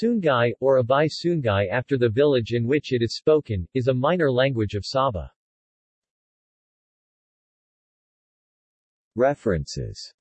Sungai, or Abai Sungai, after the village in which it is spoken, is a minor language of Sabah. References